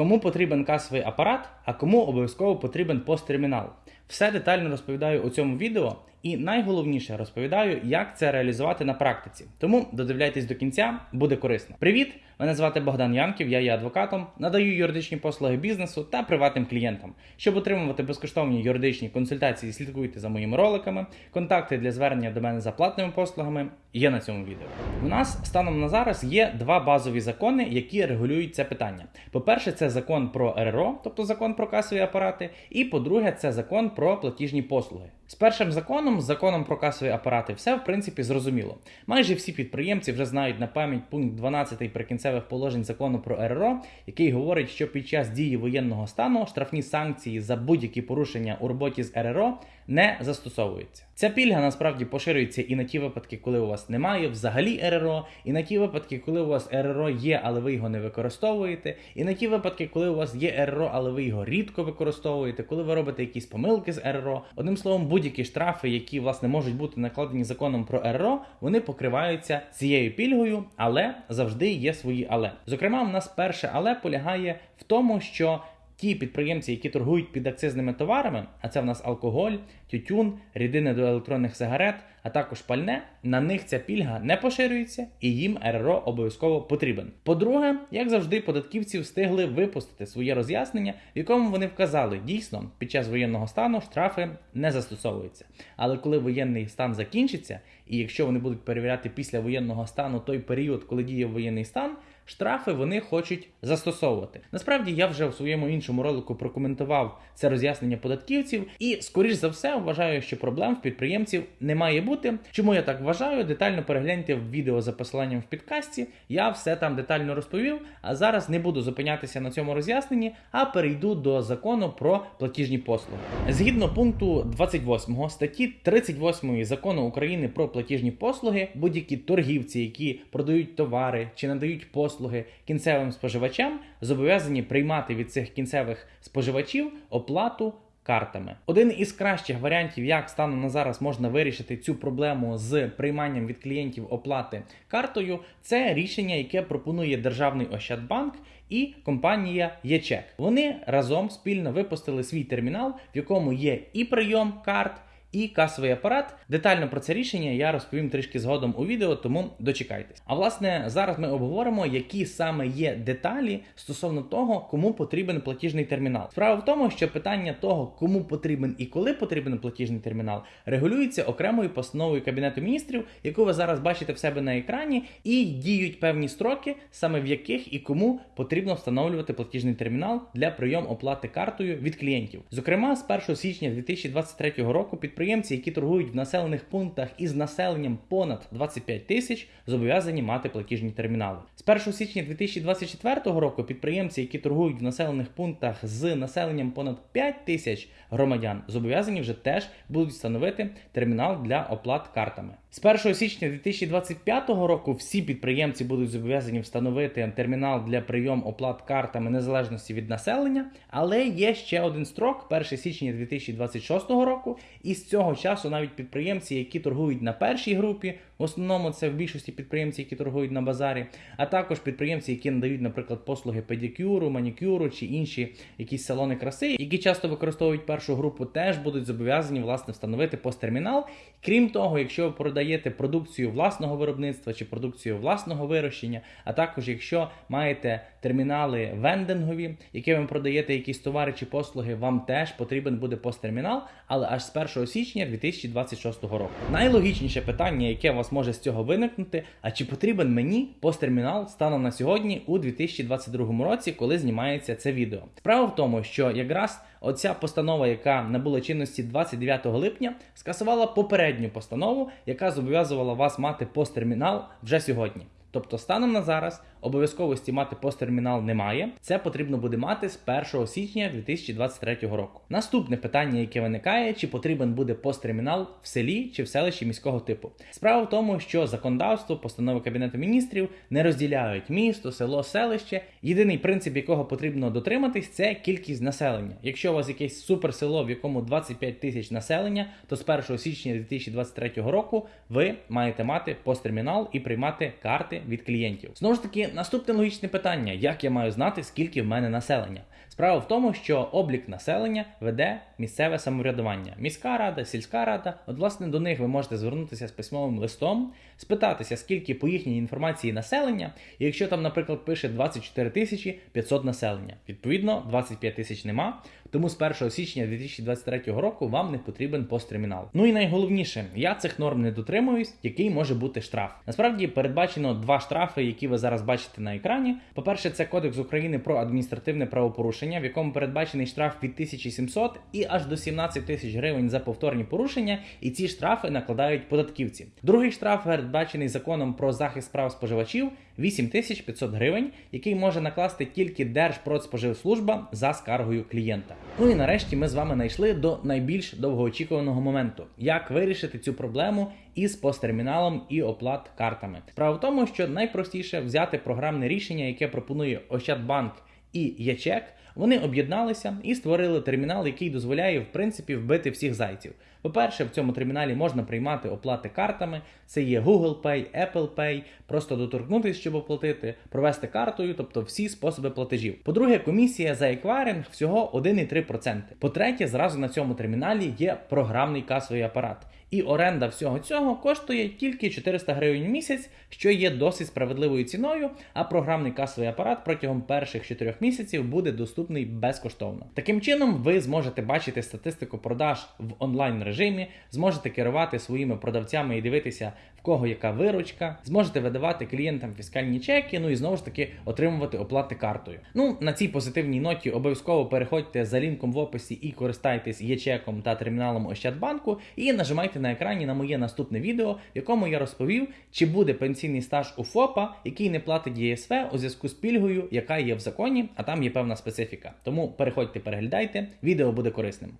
Кому потрібен касовий апарат, а кому обов'язково потрібен посттермінал. Все детально розповідаю у цьому відео, і найголовніше розповідаю, як це реалізувати на практиці. Тому додивляйтесь до кінця, буде корисно. Привіт! Мене звати Богдан Янків, я є адвокатом, надаю юридичні послуги бізнесу та приватним клієнтам. Щоб отримувати безкоштовні юридичні консультації, слідкуйте за моїми роликами. Контакти для звернення до мене за платними послугами є на цьому відео. У нас станом на зараз є два базові закони, які регулюють це питання. По-перше, це закон про РРО, тобто закон про касові апарати, і по-друге, це закон про платіжні послуги. З першим законом, з законом про касові апарати, все в принципі зрозуміло. Майже всі підприємці вже знають на пам'ять пункт 12 прикінцевих положень закону про РРО, який говорить, що під час дії воєнного стану штрафні санкції за будь-які порушення у роботі з РРО не застосовуються. Ця пільга насправді поширюється і на ті випадки, коли у вас немає взагалі РРО, і на ті випадки, коли у вас РРО є, але ви його не використовуєте, і на ті випадки, коли у вас є РРО, але ви його рідко використовуєте, коли ви робите якісь помилки з РРО. Одним словом, будь-які штрафи, які власне можуть бути накладені законом про РРО, вони покриваються цією пільгою, але завжди є свої але. Зокрема, в нас перше але полягає в тому, що ті підприємці, які торгують під акцизними товарами, а це в нас алкоголь, тютюн, рідини до електронних сигарет, а також пальне, на них ця пільга не поширюється і їм РРО обов'язково потрібен. По-друге, як завжди, податківці встигли випустити своє роз'яснення, в якому вони вказали, дійсно, під час воєнного стану штрафи не застосовуються. Але коли воєнний стан закінчиться, і якщо вони будуть перевіряти після воєнного стану той період, коли діє воєнний стан, штрафи вони хочуть застосовувати. Насправді я вже в своєму іншому ролику прокоментував це роз'яснення податківців, і скоріш за все вважаю, що проблем в підприємців не має бути. Чому я так вважаю? Детально перегляньте в відео за посиланням в підкасті. Я все там детально розповів. А зараз не буду зупинятися на цьому роз'ясненні, а перейду до закону про платіжні послуги. Згідно пункту 28 статті 38 закону України про платіжні послуги, будь-які торгівці, які продають товари чи надають послуги кінцевим споживачам, зобов'язані приймати від цих кінцевих споживачів оплату. Картами один із кращих варіантів, як станом на зараз можна вирішити цю проблему з прийманням від клієнтів оплати картою, це рішення, яке пропонує державний Ощадбанк і компанія ЄЧЕК. Вони разом спільно випустили свій термінал, в якому є і прийом карт і касовий апарат. Детально про це рішення я розповім трішки згодом у відео, тому дочекайтесь. А власне, зараз ми обговоримо, які саме є деталі стосовно того, кому потрібен платіжний термінал. Справа в тому, що питання того, кому потрібен і коли потрібен платіжний термінал, регулюється окремою постановою Кабінету міністрів, яку ви зараз бачите в себе на екрані, і діють певні строки, саме в яких і кому потрібно встановлювати платіжний термінал для прийому оплати картою від клієнтів. Зокрема, з 1 січня 2023 року під підприємці, які торгують в населених пунктах із населенням понад 25 тисяч, зобов'язані мати платіжні термінали. З 1 січня 2024 року підприємці, які торгують в населених пунктах з населенням понад 5 тисяч громадян, зобов'язані вже теж будуть встановити термінал для оплат картами. З 1 січня 2025 року всі підприємці будуть зобов'язані встановити термінал для прийому оплат картами незалежності від населення, але є ще один строк 1 січня 2026 року. І з цього часу навіть підприємці, які торгують на першій групі, в основному це в більшості підприємці, які торгують на базарі, а також підприємці, які надають, наприклад, послуги педикюру, манікюру чи інші якісь салони краси, які часто використовують першу групу, теж будуть зобов'язані власне встановити посттермінал. Крім того, якщо ви продаєте продукцію власного виробництва чи продукцію власного вирощення, а також якщо маєте термінали вендингові, які ви продаєте якісь товари чи послуги, вам теж потрібен буде посттермінал, але аж з 1 січня 2026 року. Найлогічніше питання, яке у вас може з цього виникнути, а чи потрібен мені посттермінал станом на сьогодні у 2022 році, коли знімається це відео? Справа в тому, що якраз оця постанова, яка набула чинності 29 липня, скасувала попередню постанову, яка зобов'язувала вас мати посттермінал вже сьогодні. Тобто, станом на зараз обов'язковості мати посттермінал немає. Це потрібно буде мати з 1 січня 2023 року. Наступне питання, яке виникає, чи потрібен буде посттермінал в селі чи в селищі міського типу. Справа в тому, що законодавство, постанови Кабінету міністрів не розділяють місто, село, селище. Єдиний принцип, якого потрібно дотриматись, це кількість населення. Якщо у вас якесь суперсело, в якому 25 тисяч населення, то з 1 січня 2023 року ви маєте мати посттермінал і приймати карти від клієнтів. Знову ж таки наступне логічне питання: як я маю знати, скільки в мене населення? Справа в тому, що облік населення веде місцеве самоврядування, міська рада, сільська рада. От, власне, до них ви можете звернутися з письмовим листом, спитатися, скільки по їхній інформації населення, і якщо там, наприклад, пише 24 тисячі 500 населення, відповідно 25 тисяч нема. Тому з 1 січня 2023 року вам не потрібен посттермінал. Ну і найголовніше, я цих норм не дотримуюсь, який може бути штраф. Насправді передбачено два штрафи, які ви зараз бачите на екрані. По-перше, це Кодекс України про адміністративне правопорушення, в якому передбачений штраф від 1700 і аж до 17 тисяч гривень за повторні порушення, і ці штрафи накладають податківці. Другий штраф передбачений законом про захист прав споживачів 8500 гривень, який може накласти тільки Держпродспоживслужба за скаргою клієнта. Ну і нарешті ми з вами знайшли до найбільш довгоочікуваного моменту, як вирішити цю проблему із посттерміналом і оплат картами. Справа в тому, що найпростіше взяти програмне рішення, яке пропонує Ощадбанк і ЯЧЕК. Вони об'єдналися і створили термінал, який дозволяє в принципі вбити всіх зайців. По-перше, в цьому терміналі можна приймати оплати картами. Це є Google Pay, Apple Pay, просто доторкнутися, щоб оплатити, провести картою, тобто всі способи платежів. По-друге, комісія за еквайринг всього 1,3%. По-третє, зразу на цьому терміналі є програмний касовий апарат. І оренда всього цього коштує тільки 400 гривень в місяць, що є досить справедливою ціною. А програмний касовий апарат протягом перших 4 місяців буде доступний безкоштовно. Таким чином, ви зможете бачити статистику продаж в онлайн режимі, зможете керувати своїми продавцями і дивитися, в кого яка виручка, зможете видавати клієнтам фіскальні чеки, ну і знову ж таки отримувати оплати картою. Ну на цій позитивній ноті обов'язково переходьте за лінком в описі і користайтесь є-чеком та терміналом Ощадбанку, і нажимайте на екрані на моє наступне відео, в якому я розповів, чи буде пенсійний стаж у ФОПа, який не платить ЄСВ у зв'язку з пільгою, яка є в законі, а там є певна специфіка. Тому переходьте, переглядайте, відео буде корисним.